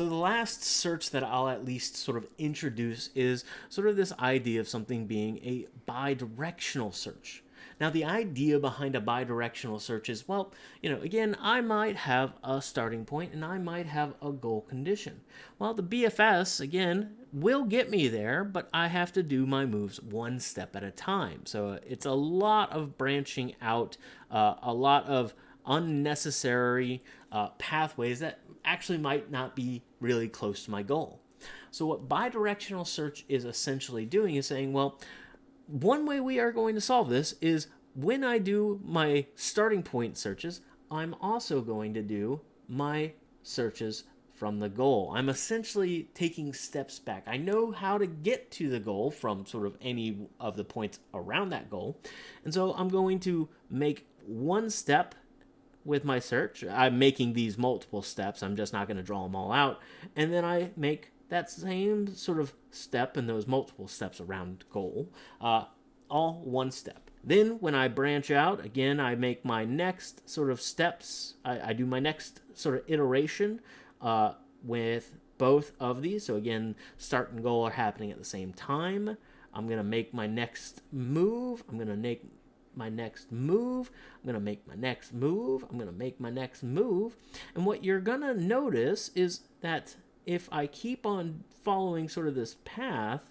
So the last search that I'll at least sort of introduce is sort of this idea of something being a bidirectional search. Now, the idea behind a bidirectional search is, well, you know, again, I might have a starting point and I might have a goal condition. Well, the BFS, again, will get me there, but I have to do my moves one step at a time. So it's a lot of branching out, uh, a lot of unnecessary uh, pathways that actually might not be really close to my goal. So what bidirectional search is essentially doing is saying, well, one way we are going to solve this is when I do my starting point searches, I'm also going to do my searches from the goal. I'm essentially taking steps back. I know how to get to the goal from sort of any of the points around that goal. And so I'm going to make one step with my search. I'm making these multiple steps. I'm just not going to draw them all out. And then I make that same sort of step and those multiple steps around goal, uh, all one step. Then when I branch out, again, I make my next sort of steps. I, I do my next sort of iteration uh, with both of these. So again, start and goal are happening at the same time. I'm going to make my next move. I'm going to make my next move. I'm going to make my next move. I'm going to make my next move. And what you're going to notice is that if I keep on following sort of this path,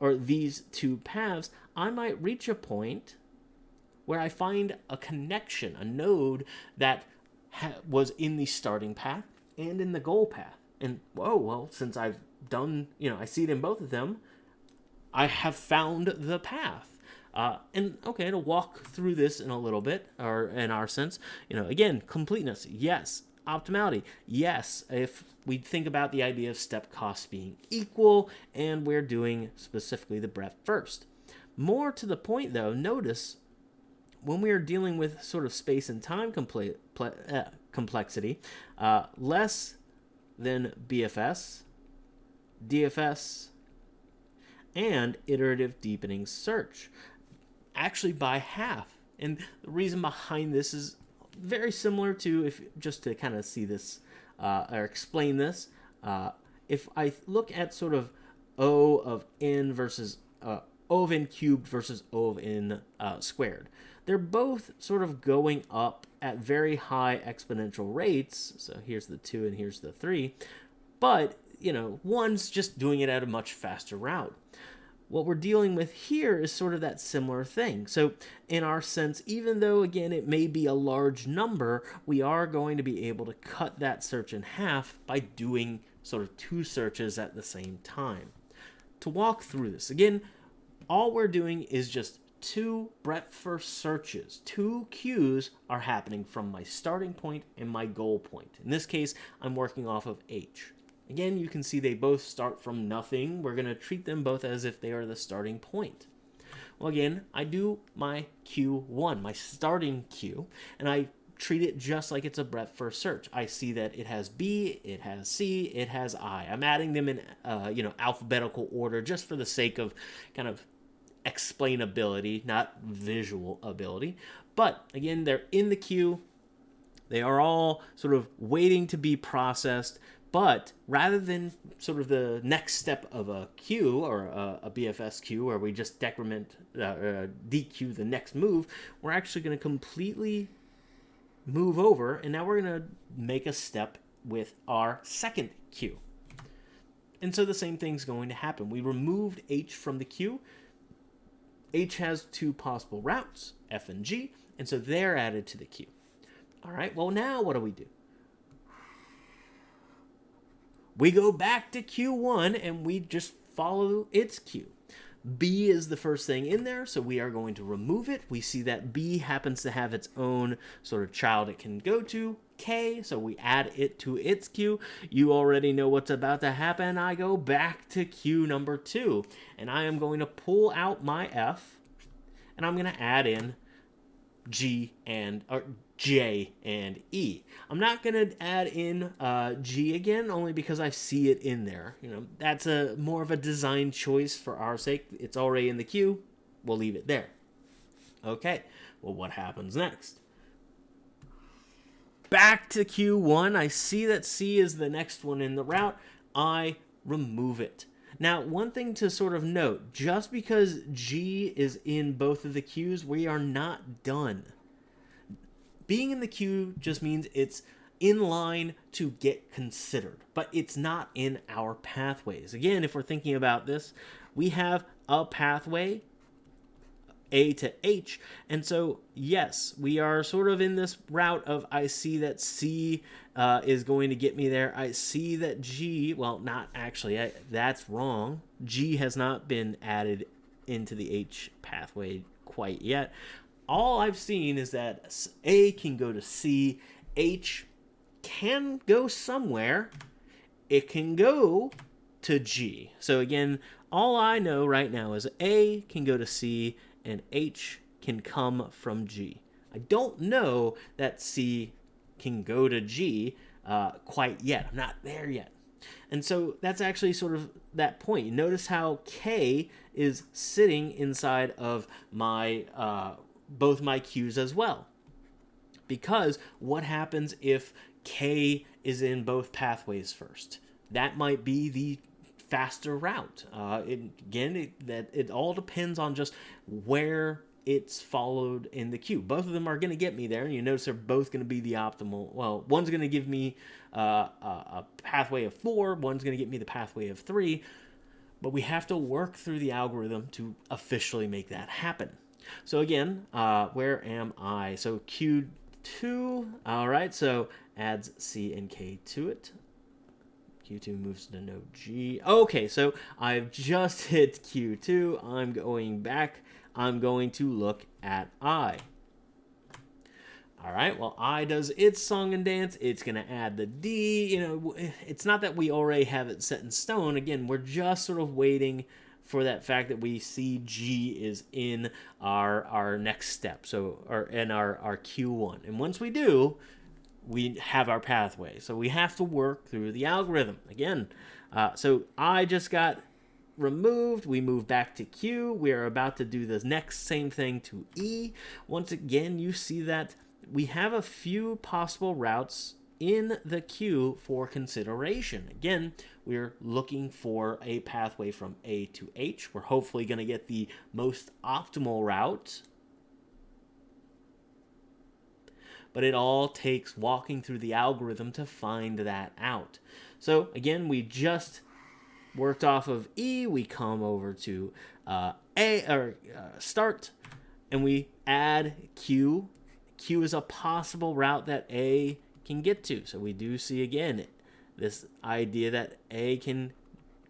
or these two paths, I might reach a point where I find a connection, a node that was in the starting path and in the goal path. And whoa, well, since I've done, you know, I see it in both of them, I have found the path. Uh, and okay, to walk through this in a little bit, or in our sense, you know, again, completeness, yes. Optimality, yes. If we think about the idea of step costs being equal, and we're doing specifically the breadth first. More to the point, though, notice when we are dealing with sort of space and time uh, complexity, uh, less than BFS, DFS, and iterative deepening search actually by half. And the reason behind this is very similar to if just to kind of see this uh, or explain this. Uh, if I look at sort of O of n versus uh, O of n cubed versus O of n uh, squared, they're both sort of going up at very high exponential rates. So here's the 2 and here's the 3. But, you know, one's just doing it at a much faster route what we're dealing with here is sort of that similar thing. So in our sense, even though, again, it may be a large number, we are going to be able to cut that search in half by doing sort of two searches at the same time. To walk through this, again, all we're doing is just two breadth first searches. Two queues are happening from my starting point and my goal point. In this case, I'm working off of H. Again, you can see they both start from nothing. We're going to treat them both as if they are the starting point. Well, again, I do my Q1, my starting queue, and I treat it just like it's a breadth first search. I see that it has B, it has C, it has I. I'm adding them in, uh, you know, alphabetical order just for the sake of kind of explainability, not visual ability. But again, they're in the queue. They are all sort of waiting to be processed. But rather than sort of the next step of a queue or a, a BFS queue where we just decrement, uh, uh, dequeue the next move, we're actually going to completely move over and now we're going to make a step with our second queue. And so the same thing's going to happen. We removed H from the queue. H has two possible routes, F and G, and so they're added to the queue. All right, well now what do we do? We go back to Q1 and we just follow its queue. B is the first thing in there, so we are going to remove it. We see that B happens to have its own sort of child it can go to, K, so we add it to its queue. You already know what's about to happen. I go back to queue number two, and I am going to pull out my F, and I'm going to add in G and or J and E. I'm not going to add in uh, G again, only because I see it in there. You know, that's a more of a design choice for our sake. It's already in the queue. We'll leave it there. Okay, well, what happens next? back to Q1. I see that C is the next one in the route. I remove it. Now, one thing to sort of note, just because G is in both of the queues, we are not done. Being in the queue just means it's in line to get considered, but it's not in our pathways. Again, if we're thinking about this, we have a pathway a to H. And so, yes, we are sort of in this route of I see that C uh, is going to get me there. I see that G, well, not actually, I, that's wrong. G has not been added into the H pathway quite yet. All I've seen is that A can go to C, H can go somewhere, it can go to G. So again, all I know right now is A can go to C, and H can come from G. I don't know that C can go to G uh, quite yet. I'm not there yet. And so that's actually sort of that point. Notice how K is sitting inside of my uh, both my queues as well. Because what happens if K is in both pathways first? That might be the faster route. Uh, it, again, it, that it all depends on just where it's followed in the queue. Both of them are going to get me there, and you notice they're both going to be the optimal. Well, one's going to give me uh, a, a pathway of four, one's going to get me the pathway of three, but we have to work through the algorithm to officially make that happen. So again, uh, where am I? So Q2, all right, so adds C and K to it. Q2 moves to node G. Okay, so I've just hit Q2. I'm going back. I'm going to look at I. All right, well, I does its song and dance. It's going to add the D. You know, it's not that we already have it set in stone. Again, we're just sort of waiting for that fact that we see G is in our our next step. So, or in our, our Q1. And once we do, we have our pathway. So we have to work through the algorithm. Again, uh, so I just got removed. We move back to Q. We are about to do the next same thing to E. Once again, you see that we have a few possible routes in the queue for consideration. Again, we're looking for a pathway from A to H. We're hopefully going to get the most optimal route but it all takes walking through the algorithm to find that out. So again, we just worked off of E, we come over to uh, A or uh, start, and we add Q. Q is a possible route that A can get to. So we do see again this idea that A can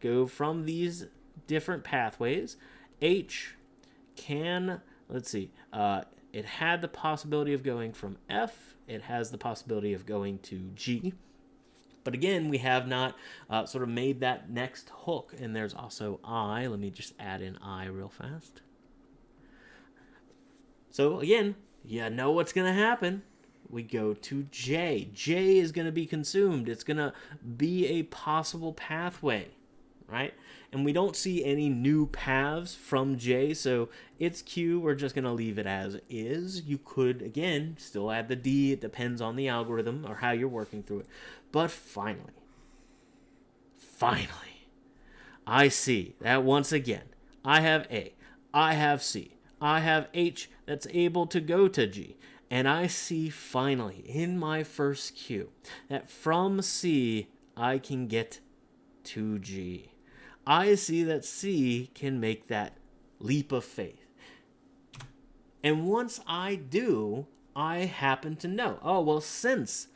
go from these different pathways. H can, let's see, uh, it had the possibility of going from F. It has the possibility of going to G. But again, we have not uh, sort of made that next hook. And there's also I. Let me just add in I real fast. So again, you know what's going to happen. We go to J. J is going to be consumed. It's going to be a possible pathway, right? and we don't see any new paths from J, so it's Q. We're just going to leave it as is. You could, again, still add the D. It depends on the algorithm or how you're working through it. But finally, finally, I see that once again, I have A, I have C, I have H that's able to go to G. And I see finally in my first queue that from C I can get to G. I see that C can make that leap of faith. And once I do, I happen to know, oh, well, since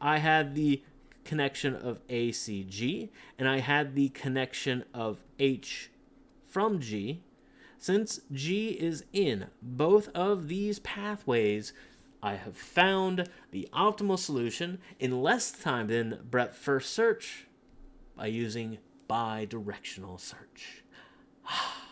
I had the connection of ACG and I had the connection of H from G, since G is in both of these pathways, I have found the optimal solution in less time than breadth first search by using bi-directional search.